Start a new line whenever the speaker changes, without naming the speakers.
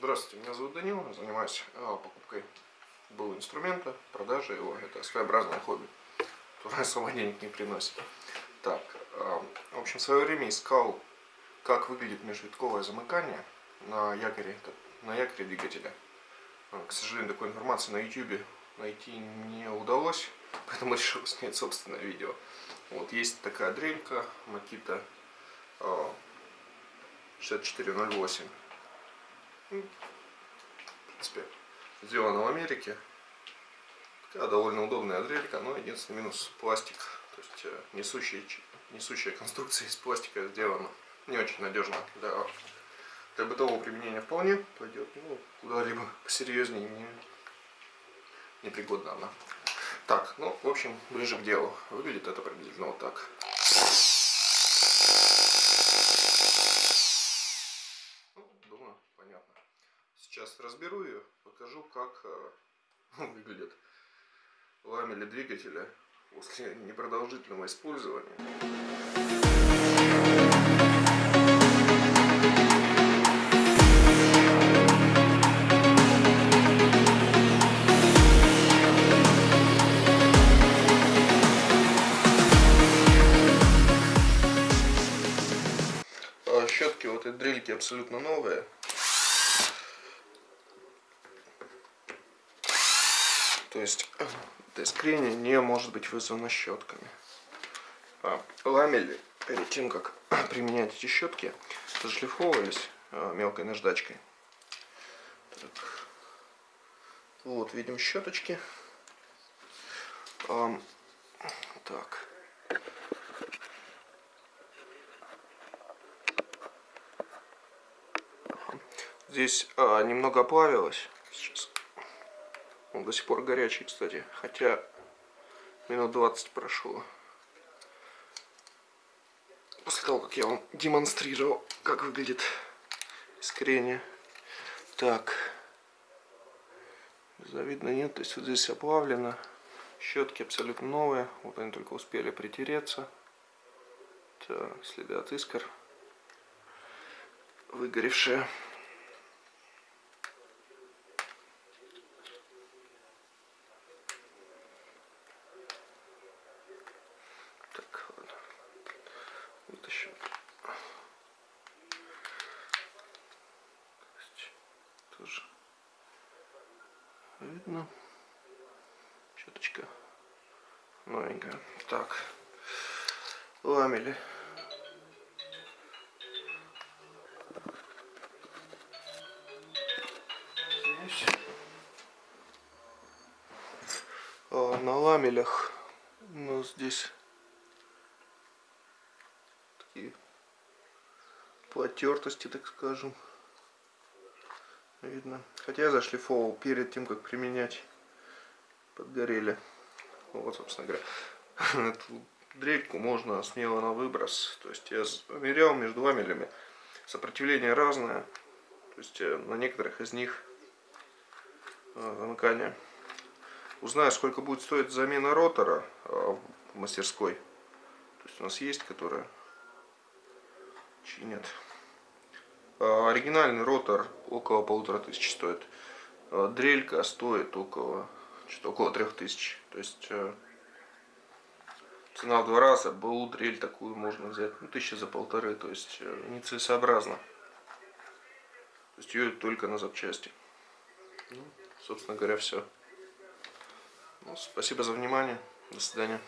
Здравствуйте, меня зовут Данил, я занимаюсь а, покупкой был инструмента, продажей его. Это своеобразное хобби, которое особо денег не приносит. Так, а, в общем, в свое время искал, как выглядит межвитковое замыкание на якоре, на якоре двигателя. А, к сожалению, такой информации на YouTube найти не удалось, поэтому решил снять собственное видео. Вот есть такая дрелька Makita 6408 в принципе, сделана в Америке. Такая довольно удобная дрелька, но единственный минус пластик. То есть э, несущая, несущая конструкция из пластика сделана не очень надежно для, для бытового применения вполне пойдет. Ну, куда-либо посерьезнее не, непригодна она. Так, ну, в общем, ближе к делу. Выглядит это приблизительно вот так. Сейчас разберу ее, покажу, как э, выглядит ламели двигателя после непродолжительного использования. А щетки вот этой дрельки абсолютно новые. То есть искрение не может быть вызвано щетками. А, ламели перед тем, как применять эти щетки, зашлифовывались а, мелкой наждачкой. Так. Вот, видим щеточки. А, так. Здесь а, немного оплавилось. Сейчас он до сих пор горячий, кстати. Хотя минут 20 прошло. После того, как я вам демонстрировал, как выглядит искрение. Так. Завидно нет. То есть вот здесь оплавлено. Щетки абсолютно новые. Вот они только успели притереться. Так, следы от искр. Выгоревшие. Видно. Щеточка новенькая. Так, ламели. Здесь. А, на ламелях у нас здесь такие потертости, так скажем видно. Хотя я зашлифовал перед тем, как применять. Подгорели. Вот, собственно говоря. Эту дрельку можно смело на выброс. То есть я мерял между ламелями. Сопротивление разное. То есть э, на некоторых из них э, замыкание. Узнаю, сколько будет стоить замена ротора э, в мастерской. То есть у нас есть, которая чинят. А, оригинальный ротор около полутора тысяч стоит. А, дрелька стоит около что-то около трех тысяч. То есть э, цена в два раза. БУ дрель такую можно взять ну, тысячи за полторы. То есть э, нецелесообразно. То есть ее только на запчасти. Ну, собственно говоря, все. Ну, спасибо за внимание. До свидания.